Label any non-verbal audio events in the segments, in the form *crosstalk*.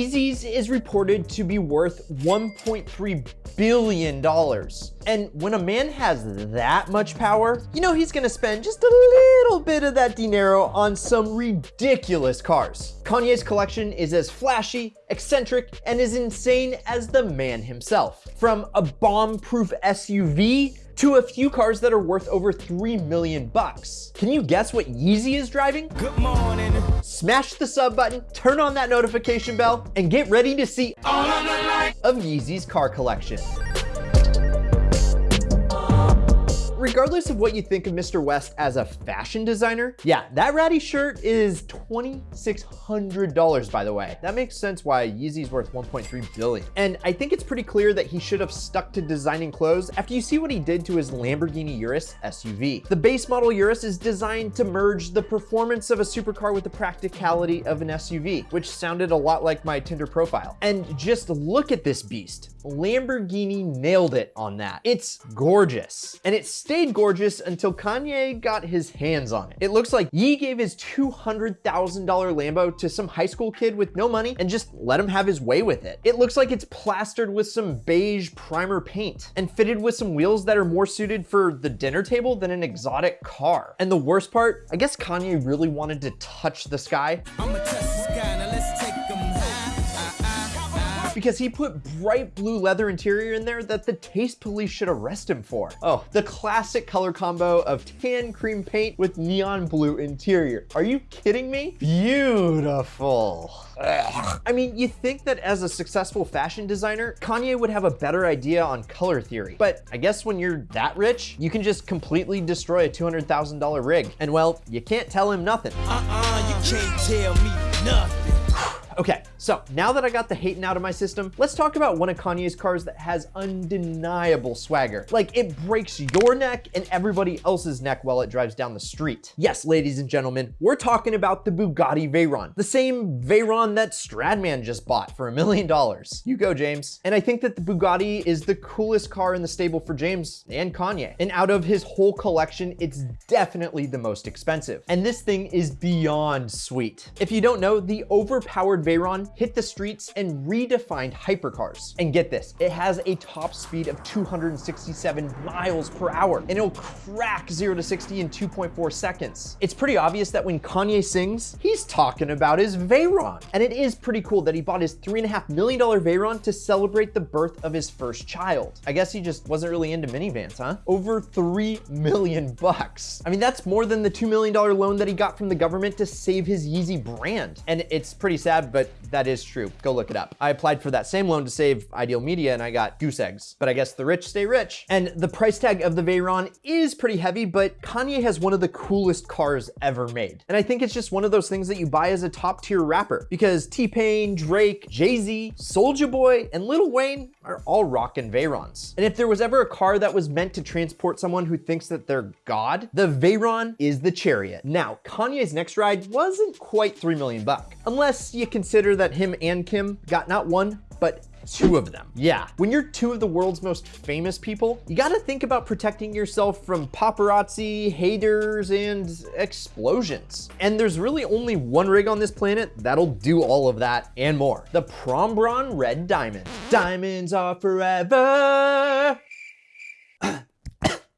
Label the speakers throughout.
Speaker 1: Yeezys is reported to be worth 1.3 billion dollars. And when a man has that much power, you know he's gonna spend just a little bit of that dinero on some ridiculous cars. Kanye's collection is as flashy, eccentric, and as insane as the man himself. From a bomb-proof SUV to a few cars that are worth over 3 million bucks. Can you guess what Yeezy is driving?
Speaker 2: Good morning.
Speaker 1: Smash the sub button, turn on that notification bell, and get ready to see all of Yeezy's car collection. Regardless of what you think of Mr. West as a fashion designer, yeah, that ratty shirt is $2,600 by the way. That makes sense why Yeezy's worth 1.3 billion. And I think it's pretty clear that he should have stuck to designing clothes after you see what he did to his Lamborghini Urus SUV. The base model Urus is designed to merge the performance of a supercar with the practicality of an SUV, which sounded a lot like my Tinder profile. And just look at this beast. Lamborghini nailed it on that. It's gorgeous. And it's stayed gorgeous until Kanye got his hands on it. It looks like Ye gave his $200,000 Lambo to some high school kid with no money and just let him have his way with it. It looks like it's plastered with some beige primer paint and fitted with some wheels that are more suited for the dinner table than an exotic car. And the worst part, I guess Kanye really wanted to touch the sky. Because he put bright blue leather interior in there that the taste police should arrest him for. Oh, the classic color combo of tan cream paint with neon blue interior. Are you kidding me? Beautiful. Ugh. I mean, you think that as a successful fashion designer, Kanye would have a better idea on color theory. But I guess when you're that rich, you can just completely destroy a $200,000 rig. And well, you can't tell him nothing.
Speaker 2: Uh-uh, you can't tell me nothing.
Speaker 1: Okay, so now that I got the hating out of my system, let's talk about one of Kanye's cars that has undeniable swagger. Like it breaks your neck and everybody else's neck while it drives down the street. Yes, ladies and gentlemen, we're talking about the Bugatti Veyron, the same Veyron that Stradman just bought for a million dollars. You go, James. And I think that the Bugatti is the coolest car in the stable for James and Kanye. And out of his whole collection, it's definitely the most expensive. And this thing is beyond sweet. If you don't know, the overpowered Veyron hit the streets and redefined hypercars. And get this, it has a top speed of 267 miles per hour, and it'll crack 0 to 60 in 2.4 seconds. It's pretty obvious that when Kanye sings, he's talking about his Veyron. And it is pretty cool that he bought his $3.5 million Veyron to celebrate the birth of his first child. I guess he just wasn't really into minivans, huh? Over 3 million bucks. I mean, that's more than the $2 million loan that he got from the government to save his Yeezy brand. And it's pretty sad but that is true. Go look it up. I applied for that same loan to save Ideal Media and I got goose eggs, but I guess the rich stay rich. And the price tag of the Veyron is pretty heavy, but Kanye has one of the coolest cars ever made. And I think it's just one of those things that you buy as a top tier rapper because T-Pain, Drake, Jay-Z, Soulja Boy, and Lil Wayne are all rocking Veyrons. And if there was ever a car that was meant to transport someone who thinks that they're God, the Veyron is the chariot. Now, Kanye's next ride wasn't quite 3 million bucks, unless you consider that him and Kim got not one, but two of them. Yeah, when you're two of the world's most famous people, you gotta think about protecting yourself from paparazzi, haters, and explosions. And there's really only one rig on this planet that'll do all of that and more. The Prombron Red Diamond. Diamonds are forever.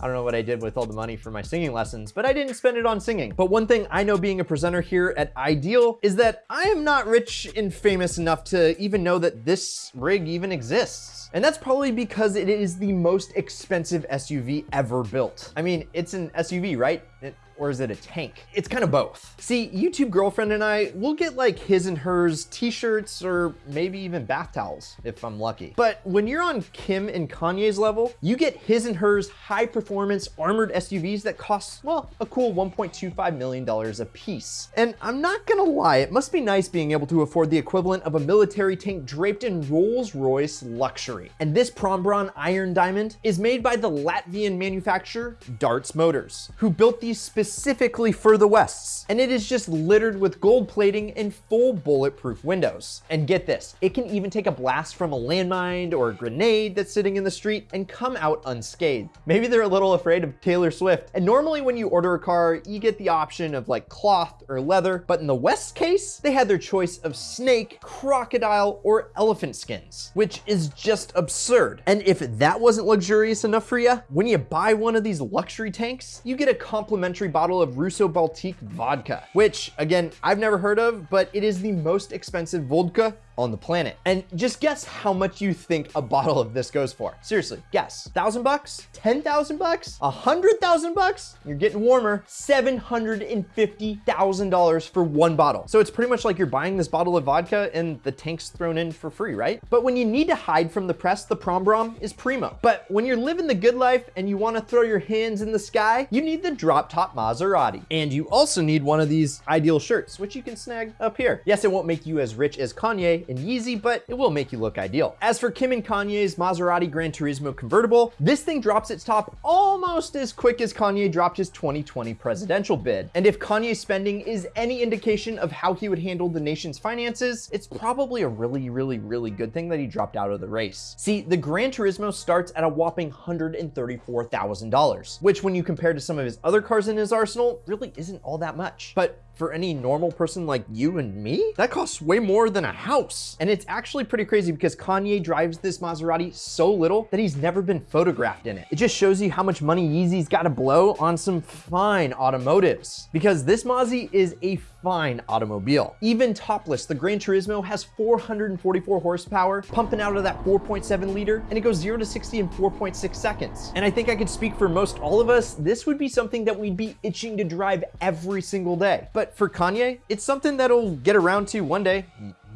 Speaker 1: I don't know what I did with all the money for my singing lessons, but I didn't spend it on singing. But one thing I know being a presenter here at Ideal is that I am not rich and famous enough to even know that this rig even exists. And that's probably because it is the most expensive SUV ever built. I mean, it's an SUV, right? It or is it a tank? It's kind of both. See, YouTube girlfriend and I, we'll get like his and hers t-shirts or maybe even bath towels if I'm lucky. But when you're on Kim and Kanye's level, you get his and hers high performance armored SUVs that cost, well, a cool $1.25 million a piece. And I'm not gonna lie, it must be nice being able to afford the equivalent of a military tank draped in Rolls Royce luxury. And this Prombron Iron Diamond is made by the Latvian manufacturer Dartz Motors, who built these specific specifically for the Wests. And it is just littered with gold plating and full bulletproof windows. And get this, it can even take a blast from a landmine or a grenade that's sitting in the street and come out unscathed. Maybe they're a little afraid of Taylor Swift. And normally when you order a car, you get the option of like cloth or leather, but in the West case, they had their choice of snake, crocodile, or elephant skins, which is just absurd. And if that wasn't luxurious enough for you, when you buy one of these luxury tanks, you get a complimentary bottle of Russo Baltique vodka, which again, I've never heard of, but it is the most expensive vodka on the planet. And just guess how much you think a bottle of this goes for. Seriously, guess. Thousand bucks? Ten thousand bucks? A hundred thousand bucks? You're getting warmer. Seven hundred and fifty thousand dollars for one bottle. So it's pretty much like you're buying this bottle of vodka and the tank's thrown in for free, right? But when you need to hide from the press, the Prombron is primo. But when you're living the good life and you want to throw your hands in the sky, you need the drop top Maserati. And you also need one of these ideal shirts, which you can snag up here. Yes, it won't make you as rich as Kanye and Yeezy, but it will make you look ideal. As for Kim and Kanye's Maserati Gran Turismo convertible, this thing drops its top almost as quick as Kanye dropped his 2020 presidential bid. And if Kanye's spending is any indication of how he would handle the nation's finances, it's probably a really, really, really good thing that he dropped out of the race. See, the Gran Turismo starts at a whopping $134,000, which when you compare to some of his other cars in his arsenal, really isn't all that much. But for any normal person like you and me, that costs way more than a house. And it's actually pretty crazy because Kanye drives this Maserati so little that he's never been photographed in it. It just shows you how much money Yeezy's got to blow on some fine automotives because this Mozzie is a fine automobile. Even topless, the Gran Turismo has 444 horsepower pumping out of that 4.7 liter and it goes 0 to 60 in 4.6 seconds. And I think I could speak for most all of us, this would be something that we'd be itching to drive every single day. But for Kanye, it's something that'll get around to one day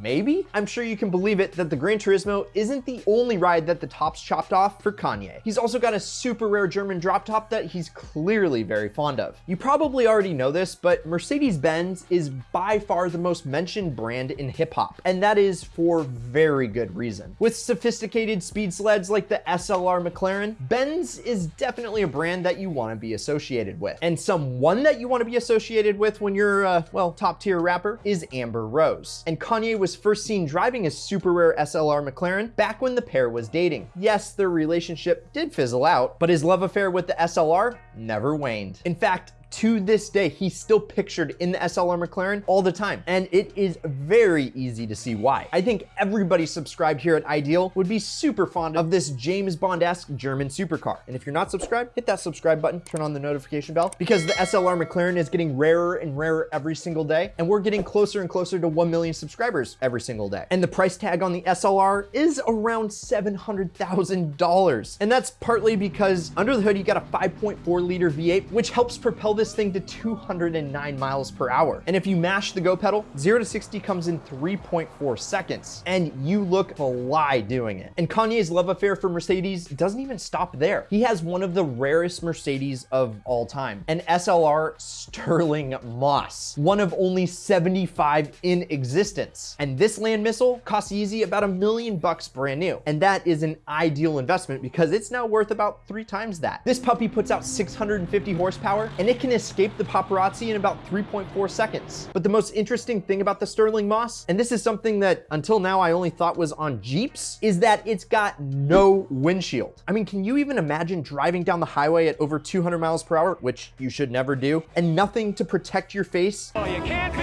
Speaker 1: maybe? I'm sure you can believe it that the Gran Turismo isn't the only ride that the top's chopped off for Kanye. He's also got a super rare German drop top that he's clearly very fond of. You probably already know this, but Mercedes-Benz is by far the most mentioned brand in hip hop, and that is for very good reason. With sophisticated speed sleds like the SLR McLaren, Benz is definitely a brand that you want to be associated with. And someone that you want to be associated with when you're, uh, well, top tier rapper is Amber Rose. And Kanye was was first seen driving a super rare SLR McLaren back when the pair was dating. Yes, their relationship did fizzle out, but his love affair with the SLR never waned. In fact, to this day, he's still pictured in the SLR McLaren all the time. And it is very easy to see why. I think everybody subscribed here at Ideal would be super fond of this James Bond-esque German supercar. And if you're not subscribed, hit that subscribe button, turn on the notification bell because the SLR McLaren is getting rarer and rarer every single day. And we're getting closer and closer to 1 million subscribers every single day. And the price tag on the SLR is around $700,000. And that's partly because under the hood, you got a 5.4 liter V8, which helps propel this thing to 209 miles per hour. And if you mash the go pedal, 0 to 60 comes in 3.4 seconds. And you look fly doing it. And Kanye's love affair for Mercedes doesn't even stop there. He has one of the rarest Mercedes of all time, an SLR Stirling Moss, one of only 75 in existence. And this land missile costs Yeezy about a million bucks brand new. And that is an ideal investment because it's now worth about three times that. This puppy puts out 650 horsepower and it can escape the paparazzi in about 3.4 seconds. But the most interesting thing about the Stirling Moss, and this is something that until now I only thought was on Jeeps, is that it's got no windshield. I mean, can you even imagine driving down the highway at over 200 miles per hour, which you should never do, and nothing to protect your face?
Speaker 3: Oh, you can't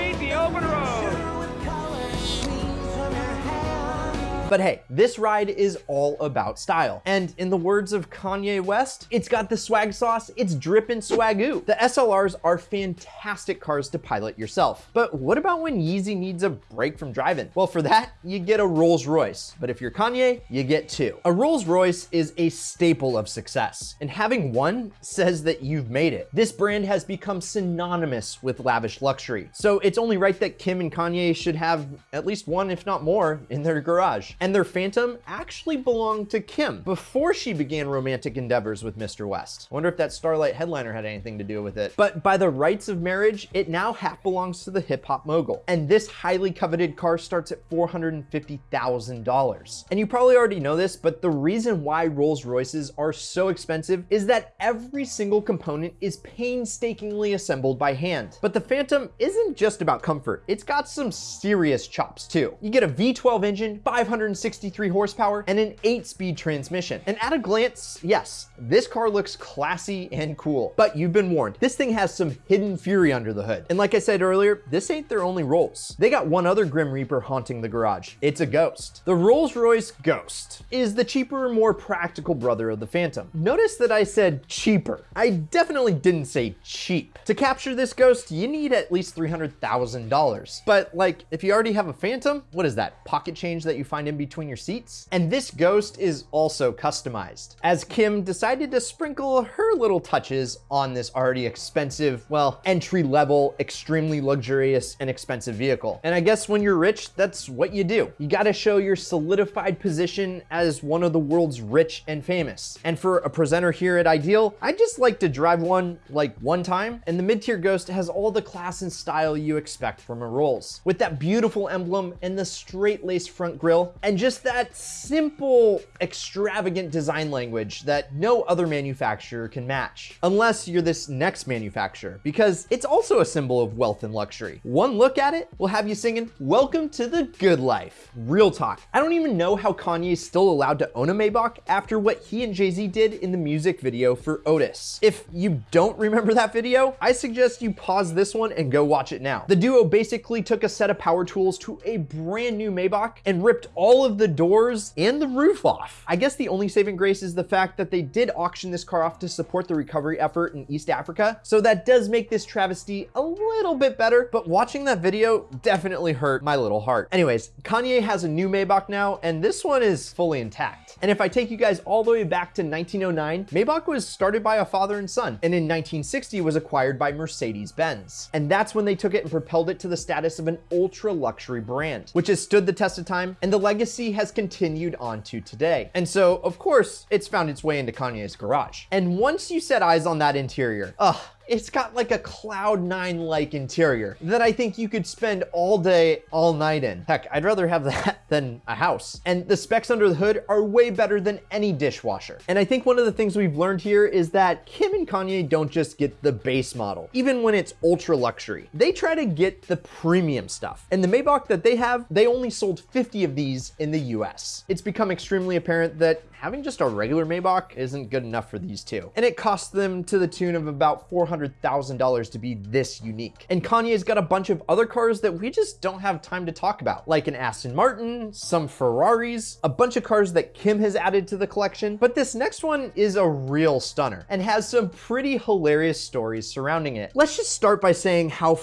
Speaker 1: But hey, this ride is all about style. And in the words of Kanye West, it's got the swag sauce, it's dripping swagoo. The SLRs are fantastic cars to pilot yourself. But what about when Yeezy needs a break from driving? Well, for that, you get a Rolls Royce. But if you're Kanye, you get two. A Rolls Royce is a staple of success. And having one says that you've made it. This brand has become synonymous with lavish luxury. So it's only right that Kim and Kanye should have at least one, if not more, in their garage. And their Phantom actually belonged to Kim before she began romantic endeavors with Mr. West. I wonder if that Starlight headliner had anything to do with it. But by the rights of marriage, it now half belongs to the hip hop mogul. And this highly coveted car starts at $450,000. And you probably already know this, but the reason why Rolls Royces are so expensive is that every single component is painstakingly assembled by hand. But the Phantom isn't just about comfort. It's got some serious chops too. You get a V12 engine, 563 horsepower, and an 8-speed transmission. And at a glance, yes, this car looks classy and cool. But you've been warned, this thing has some hidden fury under the hood. And like I said earlier, this ain't their only Rolls. They got one other Grim Reaper haunting the garage. It's a Ghost. The Rolls-Royce Ghost is the cheaper, more practical brother of the Phantom. Notice that I said cheaper. I definitely didn't say cheap. To capture this Ghost, you need at least $300,000. But like, if you already have a Phantom, what is that, pocket change that you find in between your seats? And this Ghost is also customized, as Kim decided to sprinkle her little touches on this already expensive, well, entry-level, extremely luxurious and expensive vehicle. And I guess when you're rich, that's what you do. You gotta show your solidified position as one of the world's rich and famous. And for a presenter here at Ideal, I just like to drive one like one time, and the mid-tier Ghost has all the class and style you expect from a Rolls. With that beautiful emblem and the straight-laced front grille, and just that simple, extravagant design language that no other manufacturer can match. Unless you're this next manufacturer, because it's also a symbol of wealth and luxury. One look at it will have you singing, welcome to the good life. Real talk. I don't even know how Kanye is still allowed to own a Maybach after what he and Jay-Z did in the music video for Otis. If you don't remember that video, I suggest you pause this one and go watch it now. The duo basically took a set of power tools to a brand new Maybach and ripped all of the doors and the roof off. I guess the only saving grace is the fact that they did auction this car off to support the recovery effort in East Africa. So that does make this travesty a little bit better, but watching that video definitely hurt my little heart. Anyways, Kanye has a new Maybach now, and this one is fully intact. And if I take you guys all the way back to 1909, Maybach was started by a father and son, and in 1960 was acquired by Mercedes-Benz. And that's when they took it and propelled it to the status of an ultra luxury brand, which has stood the test of time, and the legacy has continued on to today. And so, of course, it's found its way into Kanye's garage. And once you set eyes on that interior, ugh, it's got like a cloud nine like interior that I think you could spend all day, all night in. Heck, I'd rather have *laughs* that than a house. And the specs under the hood are way better than any dishwasher. And I think one of the things we've learned here is that Kim and Kanye don't just get the base model, even when it's ultra luxury. They try to get the premium stuff. And the Maybach that they have, they only sold 50 of these in the US. It's become extremely apparent that having just a regular Maybach isn't good enough for these two. And it costs them to the tune of about $400,000 to be this unique. And Kanye's got a bunch of other cars that we just don't have time to talk about, like an Aston Martin, some Ferraris, a bunch of cars that Kim has added to the collection. But this next one is a real stunner and has some pretty hilarious stories surrounding it. Let's just start by saying how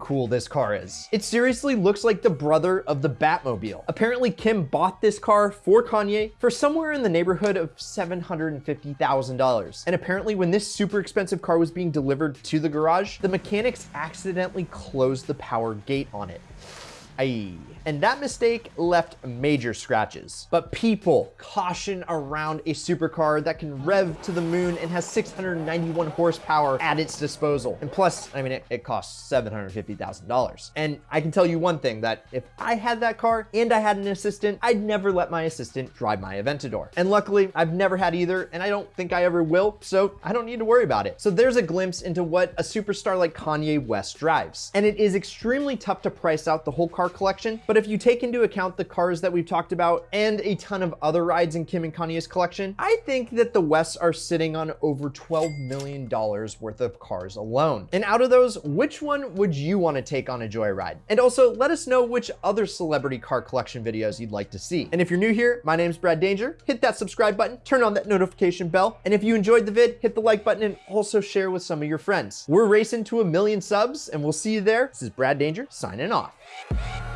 Speaker 1: cool this car is. It seriously looks like the brother of the Batmobile. Apparently Kim bought this car for Kanye for somewhere in the neighborhood of $750,000. And apparently when this super expensive car was being delivered to the garage, the mechanics accidentally closed the power gate on it. Aye. And that mistake left major scratches. But people, caution around a supercar that can rev to the moon and has 691 horsepower at its disposal. And plus, I mean, it, it costs $750,000. And I can tell you one thing, that if I had that car and I had an assistant, I'd never let my assistant drive my Aventador. And luckily, I've never had either, and I don't think I ever will, so I don't need to worry about it. So there's a glimpse into what a superstar like Kanye West drives. And it is extremely tough to price out the whole car collection, but if you take into account the cars that we've talked about and a ton of other rides in Kim and Kanye's collection, I think that the Wests are sitting on over $12 million worth of cars alone. And out of those, which one would you want to take on a joyride? And also let us know which other celebrity car collection videos you'd like to see. And if you're new here, my name's Brad Danger. Hit that subscribe button, turn on that notification bell. And if you enjoyed the vid, hit the like button and also share with some of your friends. We're racing to a million subs and we'll see you there. This is Brad Danger signing off. Thank